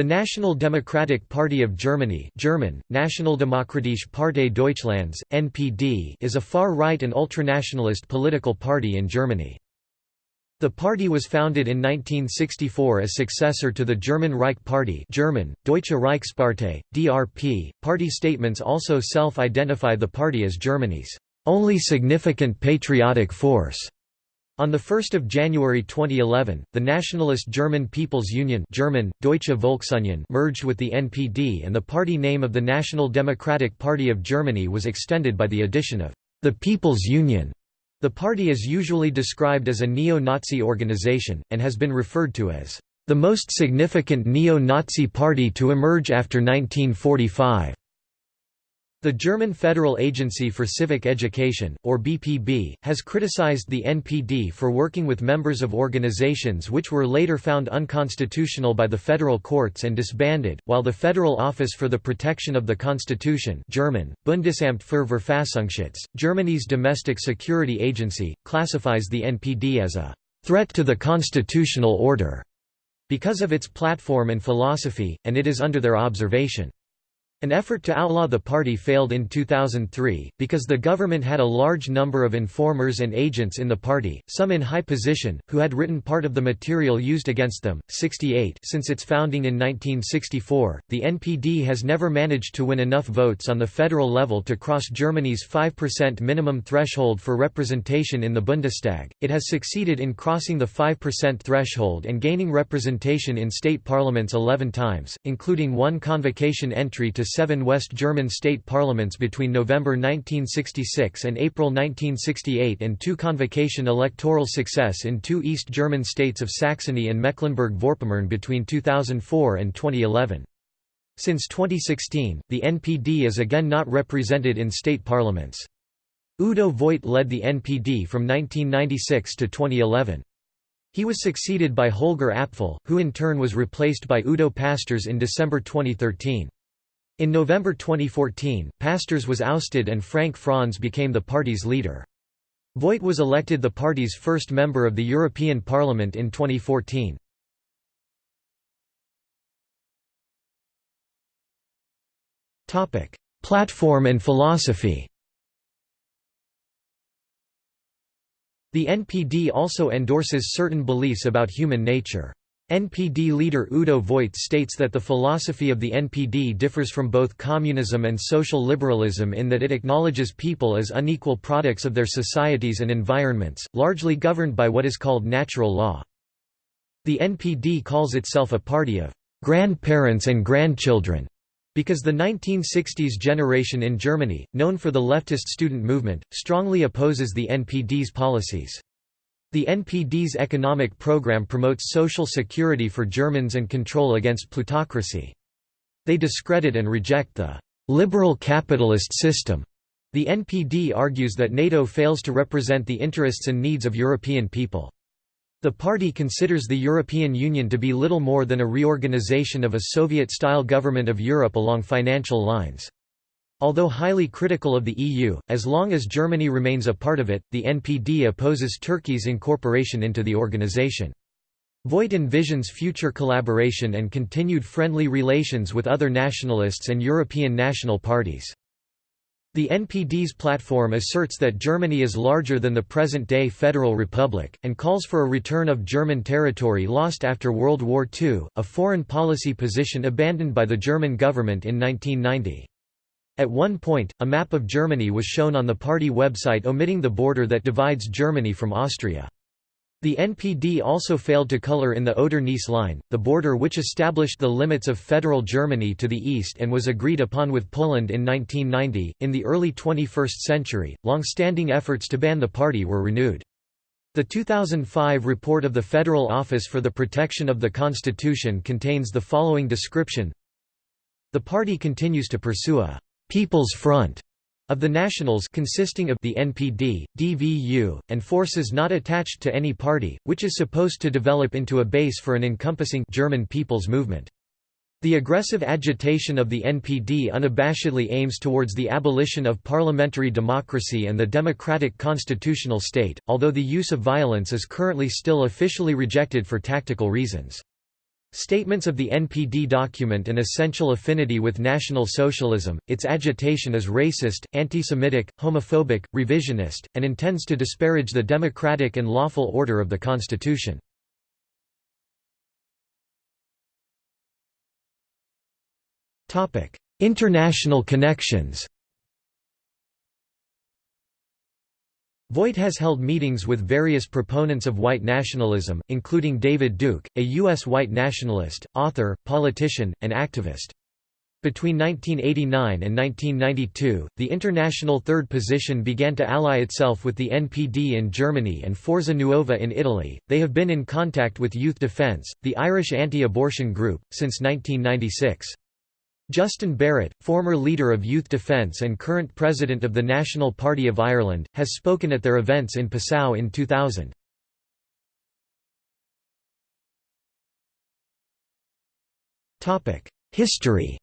The National Democratic Party of Germany German, Nationaldemokratische Partei Deutschlands, NPD is a far-right and ultranationalist political party in Germany. The party was founded in 1964 as successor to the German Reich Party German, Deutsche Reichspartei, DRP. Party statements also self-identify the party as Germany's only significant patriotic force. On 1 January 2011, the nationalist German People's Union German, Deutsche Volksunion merged with the NPD and the party name of the National Democratic Party of Germany was extended by the addition of the People's Union. The party is usually described as a neo-Nazi organization, and has been referred to as the most significant neo-Nazi party to emerge after 1945. The German Federal Agency for Civic Education, or BPB, has criticized the NPD for working with members of organizations which were later found unconstitutional by the federal courts and disbanded, while the Federal Office for the Protection of the Constitution German, Bundesamt für Verfassungsschutz, Germany's domestic security agency, classifies the NPD as a «threat to the constitutional order» because of its platform and philosophy, and it is under their observation. An effort to outlaw the party failed in 2003, because the government had a large number of informers and agents in the party, some in high position, who had written part of the material used against them. 68 Since its founding in 1964, the NPD has never managed to win enough votes on the federal level to cross Germany's 5% minimum threshold for representation in the Bundestag. It has succeeded in crossing the 5% threshold and gaining representation in state parliaments 11 times, including one convocation entry to seven West German state parliaments between November 1966 and April 1968 and two convocation electoral success in two East German states of Saxony and Mecklenburg-Vorpommern between 2004 and 2011. Since 2016, the NPD is again not represented in state parliaments. Udo Voigt led the NPD from 1996 to 2011. He was succeeded by Holger Apfel, who in turn was replaced by Udo Pastörs in December 2013. In November 2014, Pastörs was ousted and Frank Franz became the party's leader. Voigt was elected the party's first member of the European Parliament in 2014. Platform and philosophy The NPD also endorses certain beliefs about human nature. NPD leader Udo Voigt states that the philosophy of the NPD differs from both communism and social liberalism in that it acknowledges people as unequal products of their societies and environments, largely governed by what is called natural law. The NPD calls itself a party of grandparents and grandchildren, because the 1960s generation in Germany, known for the leftist student movement, strongly opposes the NPD's policies. The NPD's economic program promotes social security for Germans and control against plutocracy. They discredit and reject the liberal capitalist system. The NPD argues that NATO fails to represent the interests and needs of European people. The party considers the European Union to be little more than a reorganization of a Soviet-style government of Europe along financial lines. Although highly critical of the EU, as long as Germany remains a part of it, the NPD opposes Turkey's incorporation into the organization. Voigt envisions future collaboration and continued friendly relations with other nationalists and European national parties. The NPD's platform asserts that Germany is larger than the present-day Federal Republic, and calls for a return of German territory lost after World War II, a foreign policy position abandoned by the German government in 1990. At one point, a map of Germany was shown on the party website omitting the border that divides Germany from Austria. The NPD also failed to color in the Oder-Neisse line, the border which established the limits of federal Germany to the east and was agreed upon with Poland in 1990. In the early 21st century, long-standing efforts to ban the party were renewed. The 2005 report of the Federal Office for the Protection of the Constitution contains the following description The party continues to pursue a People's Front of the Nationals consisting of the NPD, DVU, and forces not attached to any party, which is supposed to develop into a base for an encompassing German people's movement. The aggressive agitation of the NPD unabashedly aims towards the abolition of parliamentary democracy and the democratic constitutional state, although the use of violence is currently still officially rejected for tactical reasons. Statements of the NPD document an essential affinity with National Socialism, its agitation is racist, anti-Semitic, homophobic, revisionist, and intends to disparage the democratic and lawful order of the Constitution. International connections Voigt has held meetings with various proponents of white nationalism, including David Duke, a U.S. white nationalist, author, politician, and activist. Between 1989 and 1992, the International Third Position began to ally itself with the NPD in Germany and Forza Nuova in Italy. They have been in contact with Youth Defence, the Irish anti abortion group, since 1996. Justin Barrett, former leader of Youth Defence and current president of the National Party of Ireland, has spoken at their events in Passau in 2000. History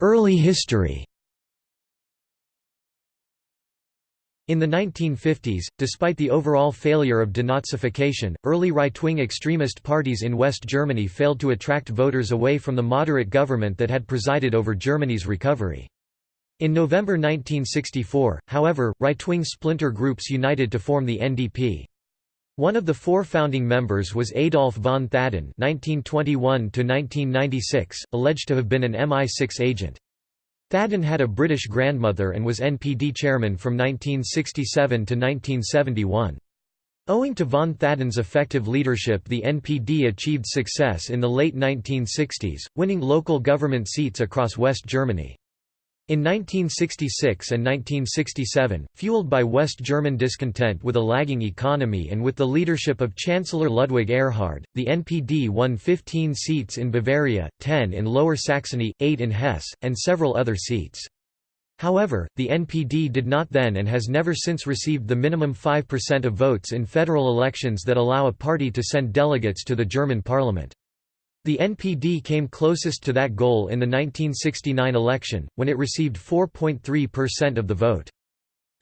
Early history In the 1950s, despite the overall failure of denazification, early right-wing extremist parties in West Germany failed to attract voters away from the moderate government that had presided over Germany's recovery. In November 1964, however, right-wing splinter groups united to form the NDP. One of the four founding members was Adolf von Thadden (1921–1996), alleged to have been an MI6 agent. Thadden had a British grandmother and was NPD chairman from 1967 to 1971. Owing to von Thadden's effective leadership the NPD achieved success in the late 1960s, winning local government seats across West Germany. In 1966 and 1967, fueled by West German discontent with a lagging economy and with the leadership of Chancellor Ludwig Erhard, the NPD won 15 seats in Bavaria, 10 in Lower Saxony, 8 in Hesse, and several other seats. However, the NPD did not then and has never since received the minimum 5% of votes in federal elections that allow a party to send delegates to the German parliament. The NPD came closest to that goal in the 1969 election, when it received 4.3% of the vote.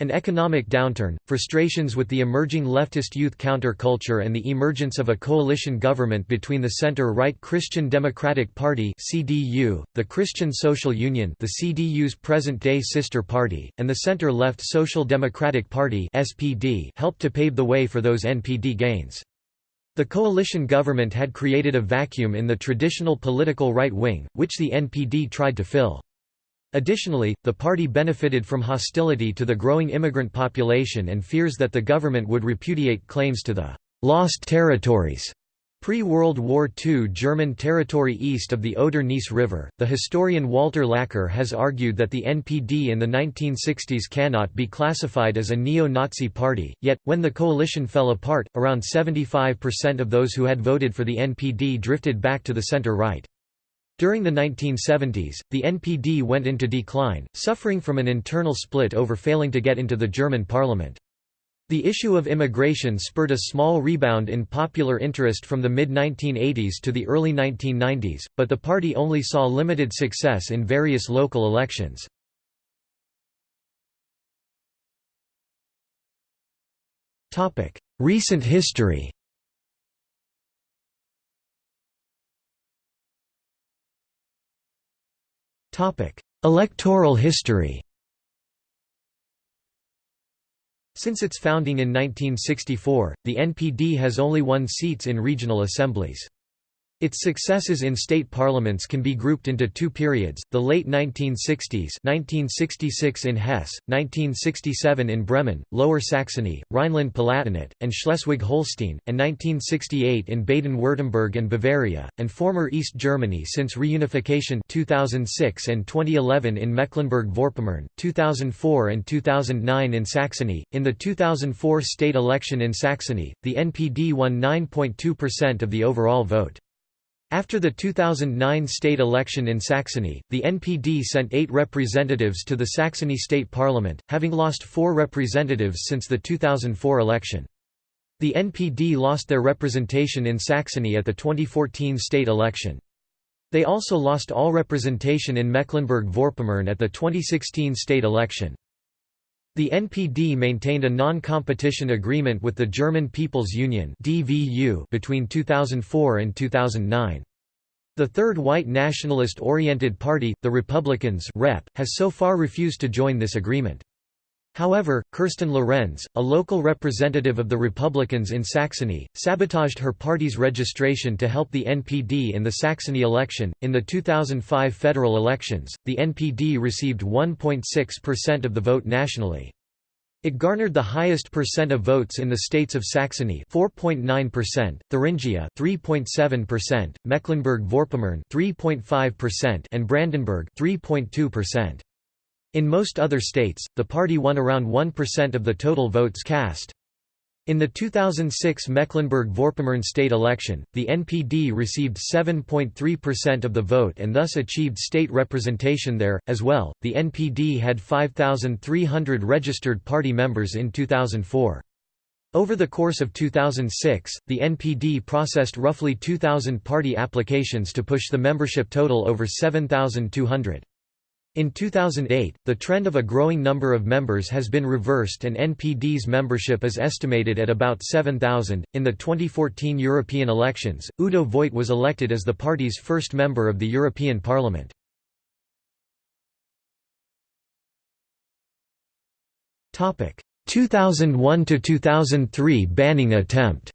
An economic downturn, frustrations with the emerging leftist youth counterculture and the emergence of a coalition government between the center-right Christian Democratic Party (CDU), the Christian Social Union, the CDU's present-day sister party, and the center-left Social Democratic Party (SPD) helped to pave the way for those NPD gains. The coalition government had created a vacuum in the traditional political right wing, which the NPD tried to fill. Additionally, the party benefited from hostility to the growing immigrant population and fears that the government would repudiate claims to the «lost territories» Pre-World War II German territory east of the Oder-Neisse River, the historian Walter Laqueur has argued that the NPD in the 1960s cannot be classified as a neo-Nazi party, yet, when the coalition fell apart, around 75% of those who had voted for the NPD drifted back to the center-right. During the 1970s, the NPD went into decline, suffering from an internal split over failing to get into the German parliament. The issue of immigration spurred a small rebound in popular interest from the mid-1980s to the early 1990s, but the party only saw limited success in various local elections. Recent history Electoral history Since its founding in 1964, the NPD has only won seats in regional assemblies. Its successes in state parliaments can be grouped into two periods, the late 1960s 1966 in Hesse, 1967 in Bremen, Lower Saxony, Rhineland-Palatinate, and Schleswig-Holstein, and 1968 in Baden-Württemberg and Bavaria, and former East Germany since reunification 2006 and 2011 in Mecklenburg-Vorpommern, 2004 and 2009 in Saxony. In the 2004 state election in Saxony, the NPD won 9.2% of the overall vote. After the 2009 state election in Saxony, the NPD sent eight representatives to the Saxony state parliament, having lost four representatives since the 2004 election. The NPD lost their representation in Saxony at the 2014 state election. They also lost all representation in Mecklenburg-Vorpommern at the 2016 state election. The NPD maintained a non-competition agreement with the German People's Union between 2004 and 2009. The third white nationalist-oriented party, the Republicans Rep, has so far refused to join this agreement. However, Kirsten Lorenz, a local representative of the Republicans in Saxony, sabotaged her party's registration to help the NPD in the Saxony election. In the 2005 federal elections, the NPD received 1.6% of the vote nationally. It garnered the highest percent of votes in the states of Saxony 4.9%, Thuringia 3.7%, Mecklenburg-Vorpommern 3.5% and Brandenburg 3.2%. In most other states, the party won around 1% of the total votes cast. In the 2006 Mecklenburg-Vorpommern state election, the NPD received 7.3% of the vote and thus achieved state representation there. As well, the NPD had 5,300 registered party members in 2004. Over the course of 2006, the NPD processed roughly 2,000 party applications to push the membership total over 7,200. In 2008, the trend of a growing number of members has been reversed and NPD's membership is estimated at about 7,000. In the 2014 European elections, Udo Voigt was elected as the party's first member of the European Parliament. Topic: 2001 to 2003 banning attempt.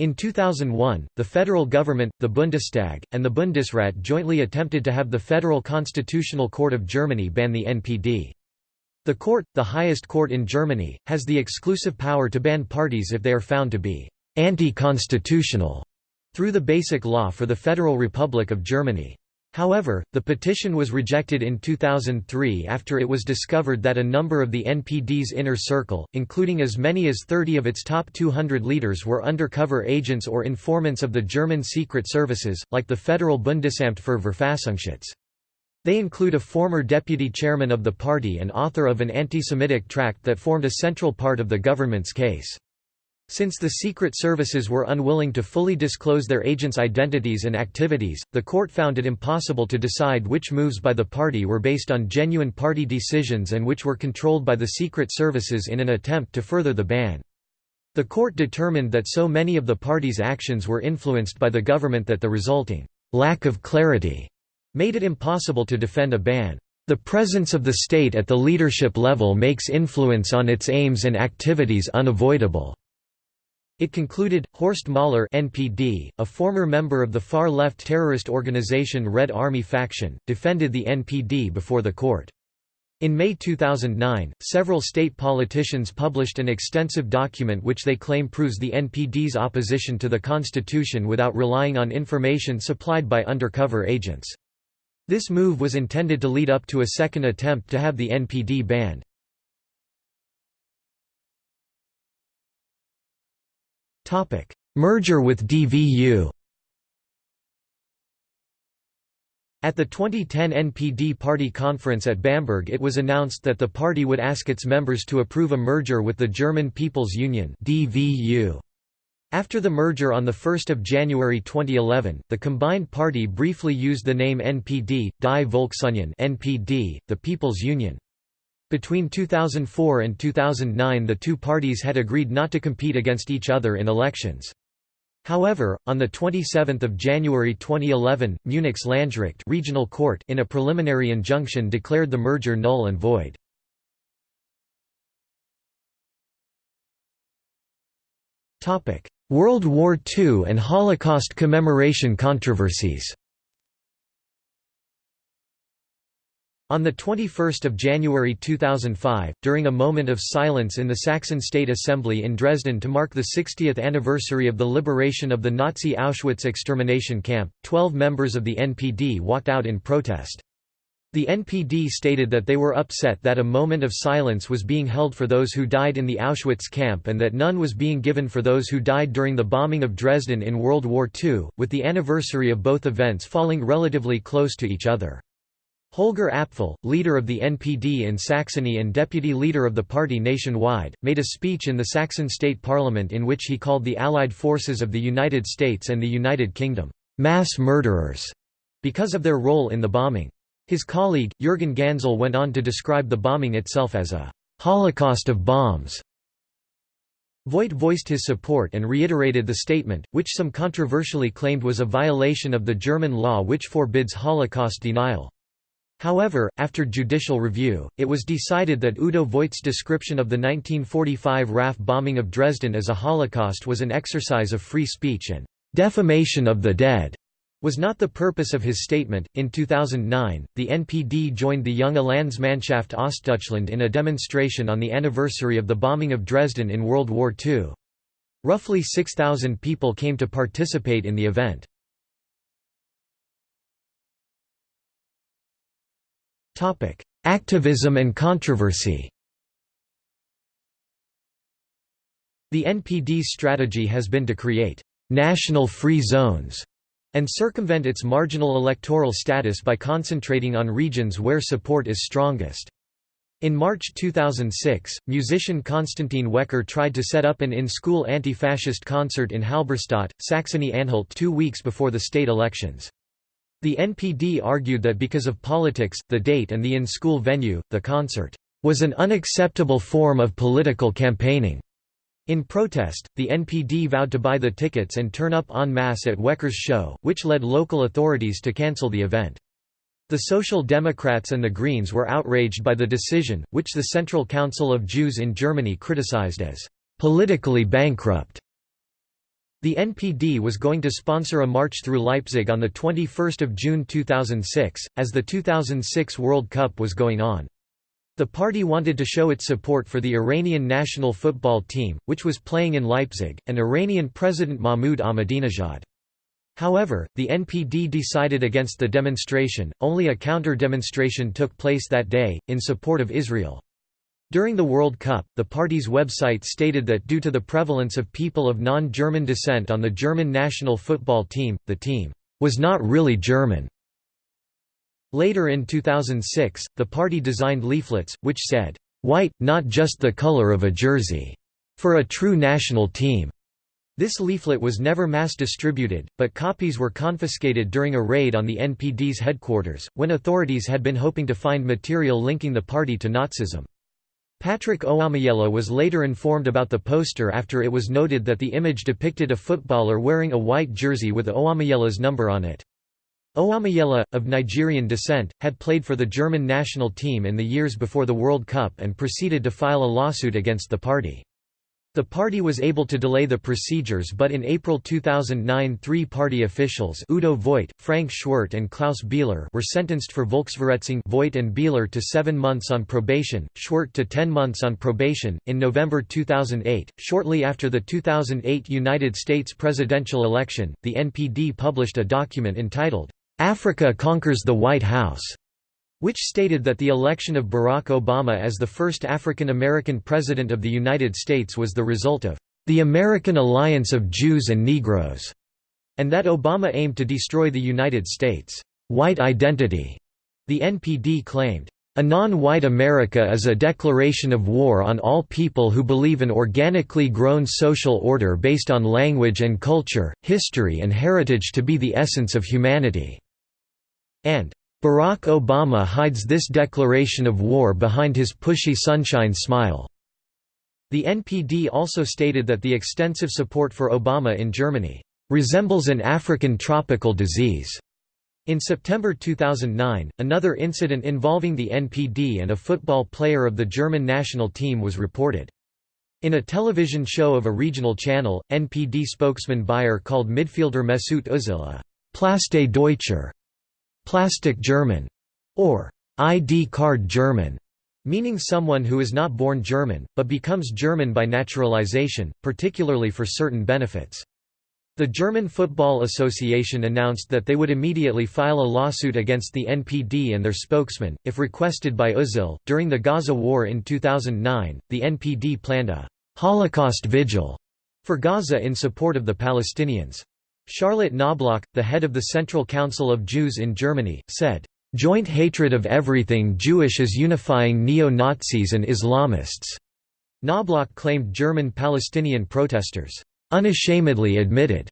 In 2001, the federal government, the Bundestag, and the Bundesrat jointly attempted to have the Federal Constitutional Court of Germany ban the NPD. The court, the highest court in Germany, has the exclusive power to ban parties if they are found to be «anti-constitutional» through the Basic Law for the Federal Republic of Germany. However, the petition was rejected in 2003 after it was discovered that a number of the NPD's inner circle, including as many as 30 of its top 200 leaders were undercover agents or informants of the German secret services, like the Federal Bundesamt für Verfassungsschutz. They include a former deputy chairman of the party and author of an anti-Semitic tract that formed a central part of the government's case. Since the Secret Services were unwilling to fully disclose their agents' identities and activities, the court found it impossible to decide which moves by the party were based on genuine party decisions and which were controlled by the Secret Services in an attempt to further the ban. The court determined that so many of the party's actions were influenced by the government that the resulting lack of clarity made it impossible to defend a ban. The presence of the state at the leadership level makes influence on its aims and activities unavoidable. It concluded, Horst Mahler NPD, a former member of the far-left terrorist organization Red Army Faction, defended the NPD before the court. In May 2009, several state politicians published an extensive document which they claim proves the NPD's opposition to the constitution without relying on information supplied by undercover agents. This move was intended to lead up to a second attempt to have the NPD banned. Merger with DVU At the 2010 NPD party conference at Bamberg it was announced that the party would ask its members to approve a merger with the German People's Union DVU. After the merger on 1 January 2011, the combined party briefly used the name NPD, Die Volksunion NPD, the People's Union. Between 2004 and 2009 the two parties had agreed not to compete against each other in elections. However, on 27 January 2011, Munich's Landgericht regional court in a preliminary injunction declared the merger null and void. World War II and Holocaust commemoration controversies On 21 January 2005, during a moment of silence in the Saxon State Assembly in Dresden to mark the 60th anniversary of the liberation of the Nazi Auschwitz extermination camp, 12 members of the NPD walked out in protest. The NPD stated that they were upset that a moment of silence was being held for those who died in the Auschwitz camp and that none was being given for those who died during the bombing of Dresden in World War II, with the anniversary of both events falling relatively close to each other. Holger Apfel, leader of the NPD in Saxony and deputy leader of the party nationwide, made a speech in the Saxon state parliament in which he called the Allied forces of the United States and the United Kingdom, "...mass murderers", because of their role in the bombing. His colleague, Jürgen Gansel went on to describe the bombing itself as a «holocaust of bombs». Voigt voiced his support and reiterated the statement, which some controversially claimed was a violation of the German law which forbids Holocaust denial. However, after judicial review, it was decided that Udo Voigt's description of the 1945 RAF bombing of Dresden as a Holocaust was an exercise of free speech and defamation of the dead was not the purpose of his statement. In 2009, the NPD joined the Junge Landsmannschaft Ostdeutschland in a demonstration on the anniversary of the bombing of Dresden in World War II. Roughly 6,000 people came to participate in the event. Activism and controversy The NPD's strategy has been to create «national free zones» and circumvent its marginal electoral status by concentrating on regions where support is strongest. In March 2006, musician Konstantin Wecker tried to set up an in-school anti-fascist concert in Halberstadt, Saxony-Anhalt two weeks before the state elections. The NPD argued that because of politics, the date and the in-school venue, the concert was an unacceptable form of political campaigning. In protest, the NPD vowed to buy the tickets and turn up en masse at Wecker's show, which led local authorities to cancel the event. The Social Democrats and the Greens were outraged by the decision, which the Central Council of Jews in Germany criticized as politically bankrupt. The NPD was going to sponsor a march through Leipzig on 21 June 2006, as the 2006 World Cup was going on. The party wanted to show its support for the Iranian national football team, which was playing in Leipzig, and Iranian President Mahmoud Ahmadinejad. However, the NPD decided against the demonstration, only a counter-demonstration took place that day, in support of Israel. During the World Cup, the party's website stated that due to the prevalence of people of non-German descent on the German national football team, the team was not really German. Later in 2006, the party designed leaflets, which said, "'White, not just the color of a jersey' for a true national team." This leaflet was never mass distributed, but copies were confiscated during a raid on the NPD's headquarters, when authorities had been hoping to find material linking the party to Nazism. Patrick Owomoyela was later informed about the poster after it was noted that the image depicted a footballer wearing a white jersey with Owomoyela's number on it. Owomoyela, of Nigerian descent, had played for the German national team in the years before the World Cup and proceeded to file a lawsuit against the party. The party was able to delay the procedures but in April 2009 three party officials Udo Voigt, Frank Schwerdt and Klaus Bieler were sentenced for Volksverhetzung Voigt and Bieler to seven months on probation, Schwerdt to ten months on probation. In November 2008, shortly after the 2008 United States presidential election, the NPD published a document entitled, "'Africa Conquers the White House' which stated that the election of Barack Obama as the first African American President of the United States was the result of the American alliance of Jews and Negroes, and that Obama aimed to destroy the United States' white identity. The NPD claimed, a non-white America is a declaration of war on all people who believe an organically grown social order based on language and culture, history and heritage to be the essence of humanity." and Barack Obama hides this declaration of war behind his pushy sunshine smile. The NPD also stated that the extensive support for Obama in Germany resembles an African tropical disease. In September 2009, another incident involving the NPD and a football player of the German national team was reported. In a television show of a regional channel, NPD spokesman Beier called midfielder Mesut Özil a «Plaste Deutscher» plastic German, or ID card German, meaning someone who is not born German, but becomes German by naturalization, particularly for certain benefits. The German Football Association announced that they would immediately file a lawsuit against the NPD and their spokesman, if requested by Özil. During the Gaza War in 2009, the NPD planned a Holocaust Vigil for Gaza in support of the Palestinians. Charlotte Knobloch, the head of the Central Council of Jews in Germany, said, "...joint hatred of everything Jewish is unifying neo-Nazis and Islamists." Knobloch claimed German Palestinian protesters, "...unashamedly admitted,"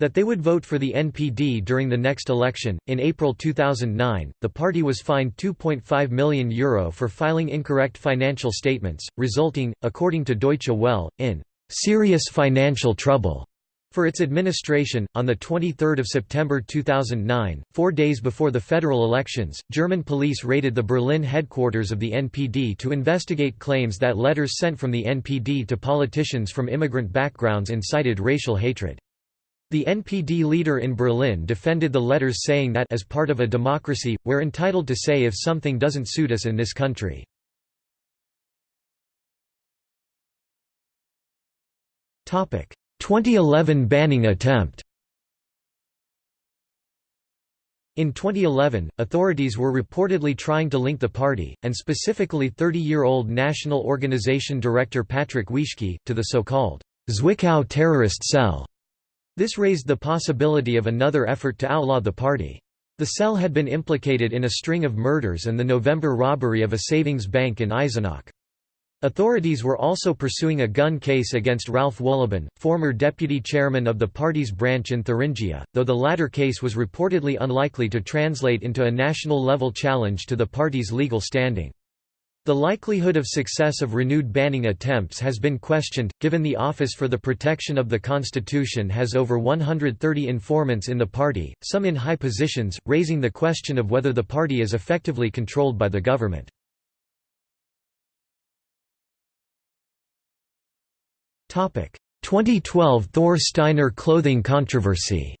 that they would vote for the NPD during the next election. In April 2009, the party was fined €2.5 million Euro for filing incorrect financial statements, resulting, according to Deutsche Welle, in serious financial trouble. For its administration, on 23 September 2009, four days before the federal elections, German police raided the Berlin headquarters of the NPD to investigate claims that letters sent from the NPD to politicians from immigrant backgrounds incited racial hatred. The NPD leader in Berlin defended the letters saying that as part of a democracy, we're entitled to say if something doesn't suit us in this country. Topic: 2011 banning attempt. In 2011, authorities were reportedly trying to link the party, and specifically 30-year-old National Organization director Patrick Wieschke, to the so-called Zwickau terrorist cell. This raised the possibility of another effort to outlaw the party. The cell had been implicated in a string of murders and the November robbery of a savings bank in Eisenach. Authorities were also pursuing a gun case against Ralf Wohlleben, former deputy chairman of the party's branch in Thuringia, though the latter case was reportedly unlikely to translate into a national-level challenge to the party's legal standing. The likelihood of success of renewed banning attempts has been questioned, given the Office for the Protection of the Constitution has over 130 informants in the party, some in high positions, raising the question of whether the party is effectively controlled by the government. 2012 Thor Steinar clothing controversy.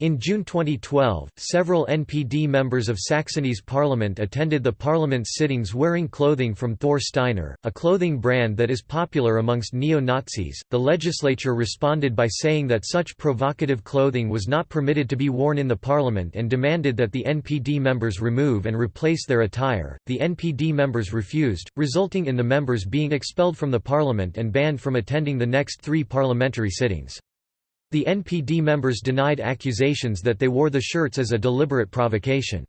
In June 2012, several NPD members of Saxony's parliament attended the parliament's sittings wearing clothing from Thor Steinar, a clothing brand that is popular amongst neo-Nazis. The legislature responded by saying that such provocative clothing was not permitted to be worn in the parliament and demanded that the NPD members remove and replace their attire. The NPD members refused, resulting in the members being expelled from the parliament and banned from attending the next three parliamentary sittings. The NPD members denied accusations that they wore the shirts as a deliberate provocation.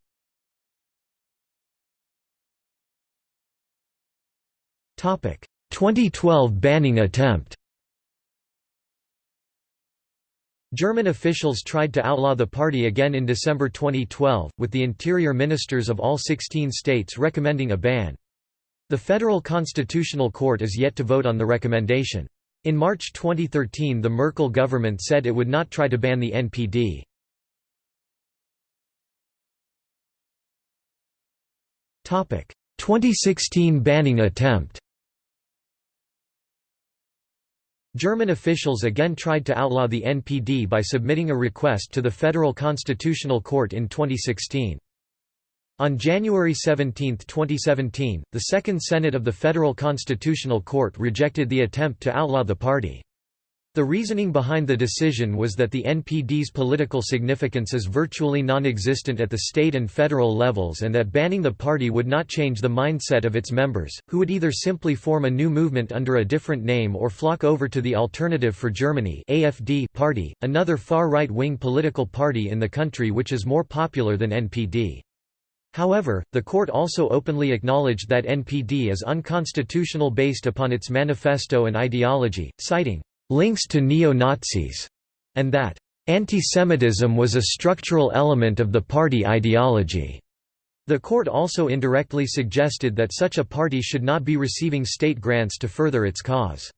Topic: 2012 banning attempt. German officials tried to outlaw the party again in December 2012, with the interior ministers of all 16 states recommending a ban. The Federal Constitutional Court is yet to vote on the recommendation. In March 2013 the Merkel government said it would not try to ban the NPD. Topic: 2016 banning attempt. German officials again tried to outlaw the NPD by submitting a request to the Federal Constitutional Court in 2016. On January 17, 2017, the Second Senate of the Federal Constitutional Court rejected the attempt to outlaw the party. The reasoning behind the decision was that the NPD's political significance is virtually non-existent at the state and federal levels and that banning the party would not change the mindset of its members, who would either simply form a new movement under a different name or flock over to the Alternative for Germany AFD party, another far right-wing political party in the country which is more popular than NPD. However, the court also openly acknowledged that NPD is unconstitutional based upon its manifesto and ideology, citing links to neo-Nazis, and that anti-Semitism was a structural element of the party ideology. The court also indirectly suggested that such a party should not be receiving state grants to further its cause.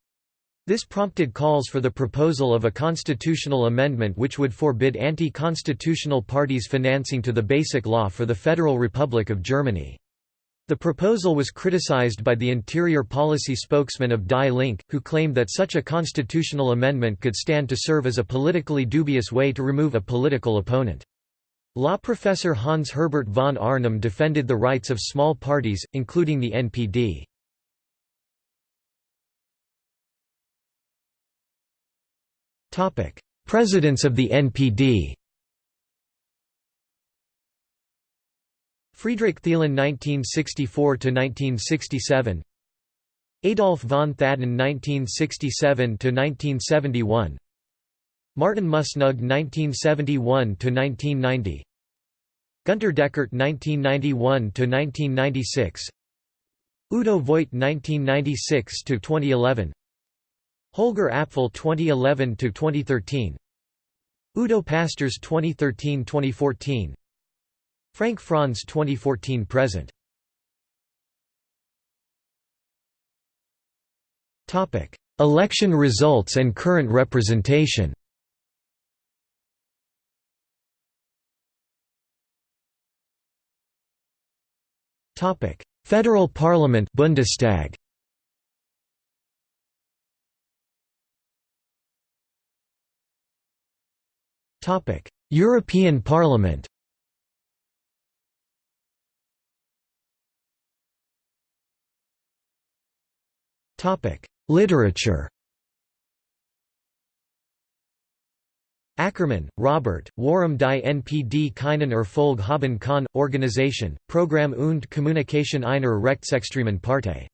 This prompted calls for the proposal of a constitutional amendment which would forbid anti-constitutional parties financing to the Basic Law for the Federal Republic of Germany. The proposal was criticized by the interior policy spokesman of Die Linke, who claimed that such a constitutional amendment could stand to serve as a politically dubious way to remove a political opponent. Law professor Hans Herbert von Arnim defended the rights of small parties, including the NPD. Presidents of the NPD Friedrich Thelen 1964–1967 Adolf von Thadden 1967–1971 Martin Mußgnug 1971–1990 Günter Deckert 1991–1996 Udo Voigt 1996–2011 Holger Apfel 2011–2013 Udo Pastörs 2013-2014 Frank Franz 2014 present. Topic Election results and current representation. Federal Parliament Bundestag European Parliament. Literature. Ackermann, Robert, Warum die NPD keinen Erfolg haben kann, Organisation, Programm und Kommunikation einer rechtsextremen Partei.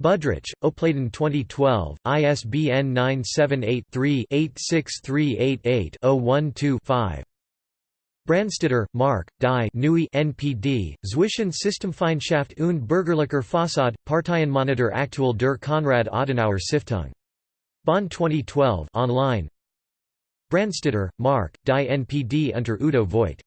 Budrich, Opladen 2012, ISBN 978-3-86388-012-5. Brandstetter, Mark, Die Neue NPD, Zwischen Systemfeindschaft und Bürgerlicher Fassade, Parteienmonitor aktuell der Konrad Adenauer Stiftung. Bonn 2012 online. Brandstetter, Mark, Die NPD unter Udo Voigt.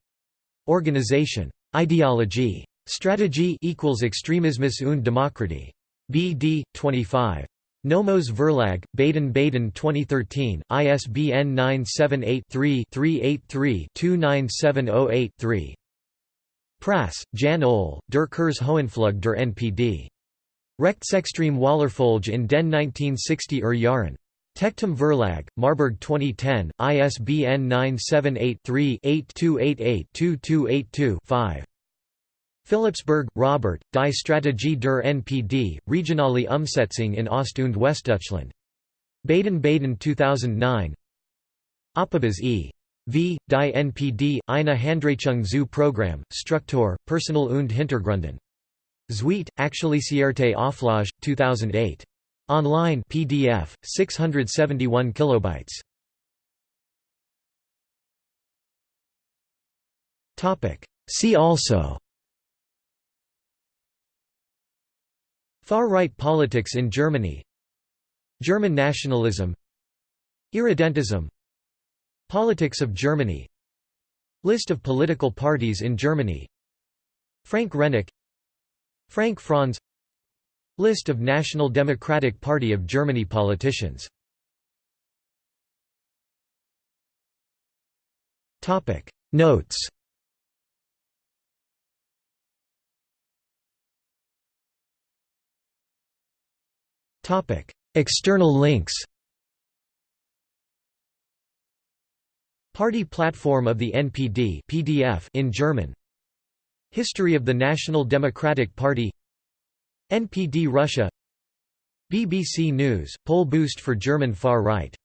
Organisation. Ideologie. Strategie equals Extremismus und Demokratie. BD 25. Nomos Verlag, Baden-Baden 2013, ISBN 978-3-383-29708-3. Prass, Jan Ole, Der Kurs Hohenflug der NPD. Rechtsextreme Wahlerfolge in den 1960 er Jahren. Tectum Verlag, Marburg 2010, ISBN 978 3 8288 2282 5. Philippsberg, Robert, Die Strategie der NPD, Regionale Umsetzung in Ost- und Westdeutschland. Baden-Baden 2009 Opibus e. V. Die NPD, eine Handreichung zu Programm, Struktur, Personal und Hintergründen. Zweite, Aktualisierte Auflage, 2008. Online PDF, 671 kilobytes. See also Far-right politics in Germany. German nationalism. Irredentism. Politics of Germany. List of political parties in Germany. Frank Rennicke Frank Franz. List of National Democratic Party of Germany politicians. Notes External links Party platform of the NPD PDF in German. History of the National Democratic Party. NPD Russia. BBC News, poll boost for German far-right